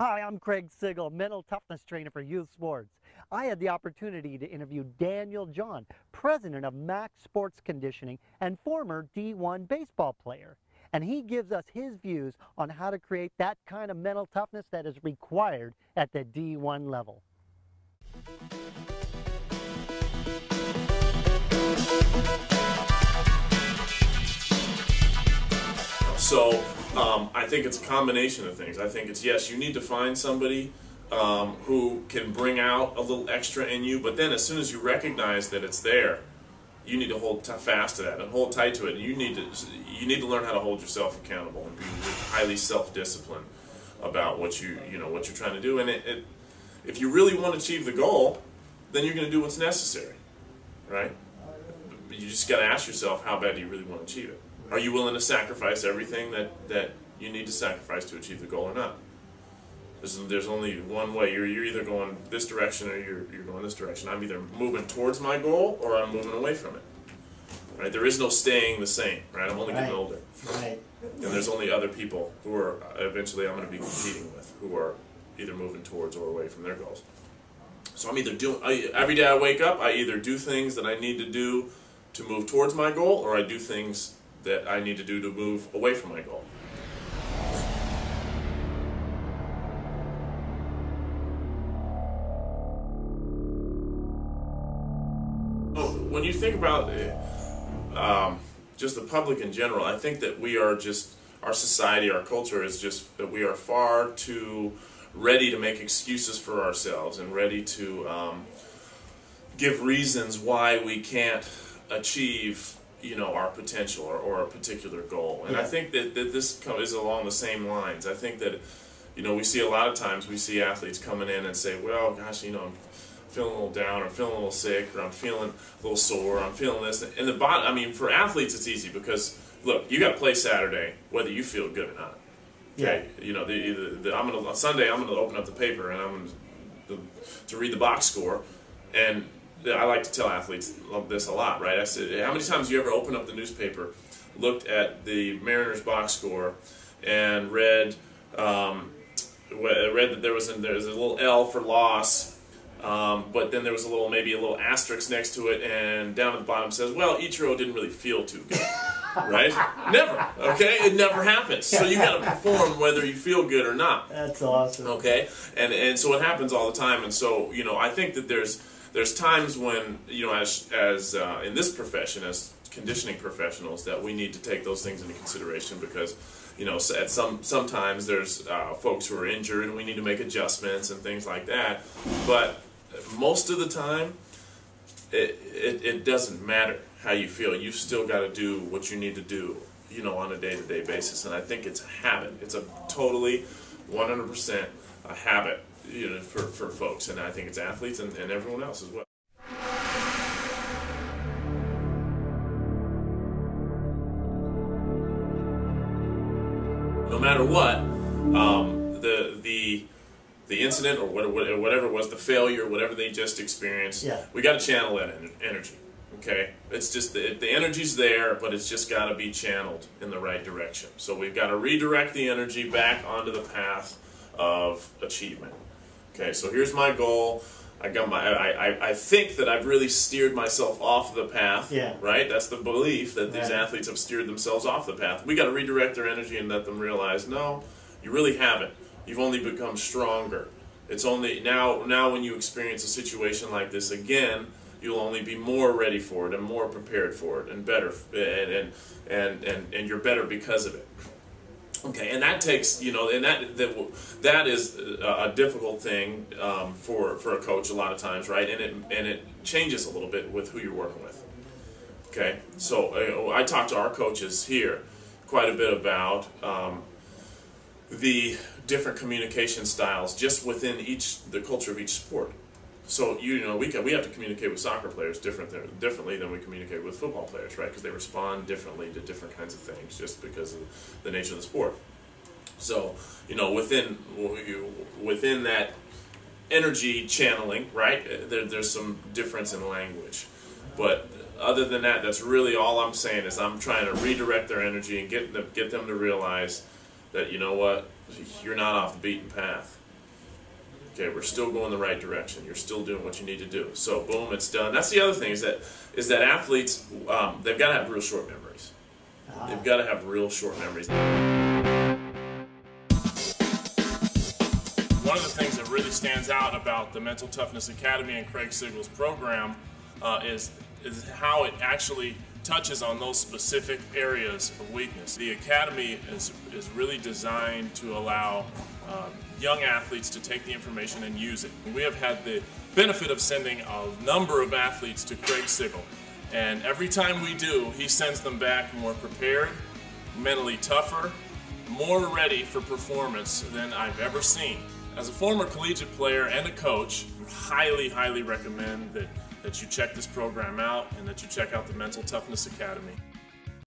Hi, I'm Craig Sigl, mental toughness trainer for youth sports. I had the opportunity to interview Daniel John, president of Max Sports Conditioning and former D1 baseball player. And he gives us his views on how to create that kind of mental toughness that is required at the D1 level. So um, I think it's a combination of things. I think it's yes, you need to find somebody um, who can bring out a little extra in you, but then as soon as you recognize that it's there, you need to hold fast to that and hold tight to it. And you need to you need to learn how to hold yourself accountable and be highly self-disciplined about what you you know what you're trying to do. And it, it, if you really want to achieve the goal, then you're going to do what's necessary, right? You just got to ask yourself how bad do you really want to achieve it. Are you willing to sacrifice everything that, that you need to sacrifice to achieve the goal or not? There's, there's only one way. You're, you're either going this direction or you're, you're going this direction. I'm either moving towards my goal or I'm moving away from it. Right? There is no staying the same. Right? I'm only right. getting older. Right. And there's only other people who are eventually I'm going to be competing with who are either moving towards or away from their goals. So I'm either doing I, every day I wake up. I either do things that I need to do to move towards my goal, or I do things that I need to do to move away from my goal. When you think about um, just the public in general, I think that we are just, our society, our culture is just that we are far too ready to make excuses for ourselves and ready to um, give reasons why we can't achieve you know our potential or, or a particular goal. And yeah. i think that, that this is along the same lines. I think that you know we see a lot of times we see athletes coming in and say well gosh you know i'm feeling a little down or feeling a little sick or i'm feeling a little sore i'm feeling this. And the bottom i mean for athletes it's easy because look you got to play saturday whether you feel good or not. Okay? Yeah. you know the, the, the, i'm gonna on sunday i'm gonna open up the paper and i'm gonna to read the box score. And I like to tell athletes this a lot, right? I said, how many times you ever opened up the newspaper, looked at the Mariners box score, and read um, read that there was a, there was a little L for loss, um, but then there was a little maybe a little asterisk next to it, and down at the bottom says, well, Ichiro didn't really feel too good. right? Never. Okay? It never happens. So you got to perform whether you feel good or not. That's awesome. Okay? And and so it happens all the time. And so, you know, I think that there's there's times when you know as as uh, in this profession as conditioning professionals that we need to take those things into consideration because you know at some sometimes there's uh, folks who are injured and we need to make adjustments and things like that. But most of the time it, it, it doesn't matter how you feel. You've still got to do what you need to do you know on a day-to-day -day basis. And i think it's a habit. It's a totally 100% a habit you know, for, for folks, and I think it's athletes and, and everyone else as well. No matter what, um, the the the incident or whatever it was, the failure, whatever they just experienced, yeah. we got to channel that energy. Okay, it's just the, the energy's there, but it's just got to be channeled in the right direction. So we've got to redirect the energy back onto the path of achievement. Okay, so here's my goal. I got my. I, I, I think that I've really steered myself off the path. Yeah. Right. That's the belief that these athletes have steered themselves off the path. We got to redirect their energy and let them realize, no, you really haven't. You've only become stronger. It's only now. Now, when you experience a situation like this again, you'll only be more ready for it and more prepared for it and better and and and and, and you're better because of it. Okay, and that takes you know, and that that, that is a, difficult thing um, for for a coach a lot of times, right? And it and it changes a little bit with who you're working with. Okay, so uh, I talk to our coaches here quite a bit about um, the different communication styles just within each the culture of each sport. So you know we can, we have to communicate with soccer players different differently than we communicate with football players, right? Because they respond differently to different kinds of things just because of the nature of the sport. So you know within within that energy channeling, right? There, there's some difference in language, but other than that, that's really all I'm saying is I'm trying to redirect their energy and get them get them to realize that you know what you're not off the beaten path Okay, we're still going the right direction. You're still doing what you need to do. So boom, it's done. That's the other thing is that is that athletes um, they've got to have real short memories. They've got to have real short memories. One of the things that really stands out about the Mental Toughness Academy and Craig Sigl's program uh, is is how it actually touches on those specific areas of weakness. The academy is is really designed to allow um, young athletes to take the information and use it. We have had the benefit of sending a number of athletes to Craig Sigl, and every time we do, he sends them back more prepared, mentally tougher, more ready for performance than I've ever seen. As a former collegiate player and a coach, highly, highly recommend that, that you check this program out and that you check out the Mental Toughness Academy.